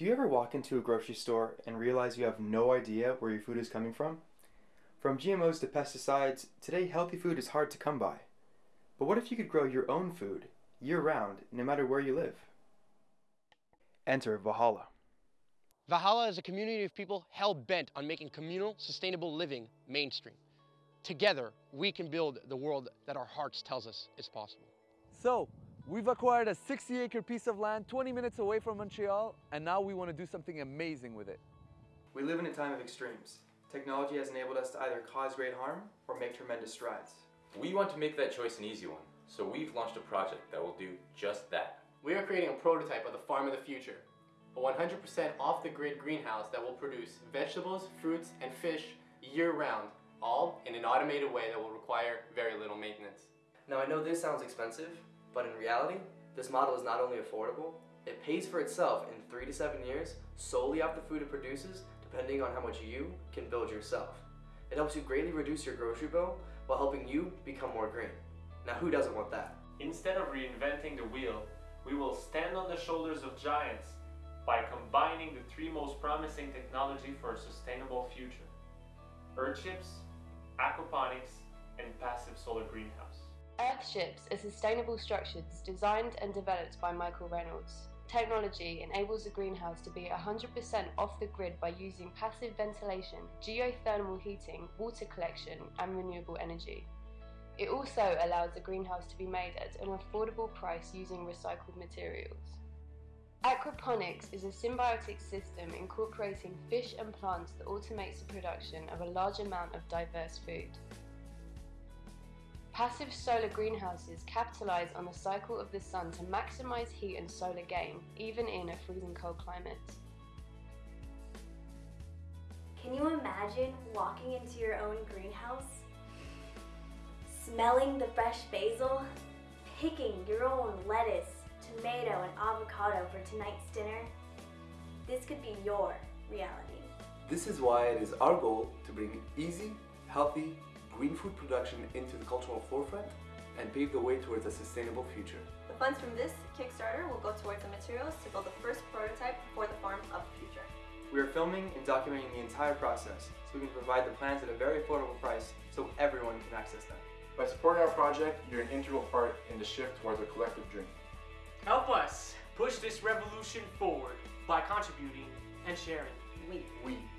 Do you ever walk into a grocery store and realize you have no idea where your food is coming from? From GMOs to pesticides, today healthy food is hard to come by. But what if you could grow your own food, year round, no matter where you live? Enter Valhalla. Valhalla is a community of people hell bent on making communal, sustainable living mainstream. Together, we can build the world that our hearts tells us is possible. So, we've acquired a 60 acre piece of land 20 minutes away from Montreal, and now we want to do something amazing with it. We live in a time of extremes. Technology has enabled us to either cause great harm or make tremendous strides. We want to make that choice an easy one, so we've launched a project that will do just that. We are creating a prototype of the farm of the future, a 100% off-the-grid greenhouse that will produce vegetables, fruits, and fish year-round, all in an automated way that will require very little maintenance. Now I know this sounds expensive, but in reality, this model is not only affordable, it pays for itself in 3 to 7 years solely off the food it produces depending on how much you can build yourself. It helps you greatly reduce your grocery bill while helping you become more green. Now who doesn't want that? Instead of reinventing the wheel, we will stand on the shoulders of giants by combining the three most promising technology for a sustainable future. Earthships, aquaponics, and passive solar greenhouse. Earthships are sustainable structures designed and developed by Michael Reynolds. Technology enables the greenhouse to be 100% off the grid by using passive ventilation, geothermal heating, water collection, and renewable energy. It also allows the greenhouse to be made at an affordable price using recycled materials. Aquaponics is a symbiotic system incorporating fish and plants that automates the production of a large amount of diverse food. Passive solar greenhouses capitalize on the cycle of the sun to maximize heat and solar gain, even in a freezing cold climate. Can you imagine walking into your own greenhouse? Smelling the fresh basil? Picking your own lettuce, tomato, and avocado for tonight's dinner? This could be your reality. This is why it is our goal to bring easy, healthy, green food production into the cultural forefront and pave the way towards a sustainable future. The funds from this Kickstarter will go towards the materials to build the first prototype for the farm of the future. We are filming and documenting the entire process so we can provide the plans at a very affordable price so everyone can access them. By supporting our project, you're an integral part in the shift towards a collective dream. Help us push this revolution forward by contributing and sharing. We. We. We. We.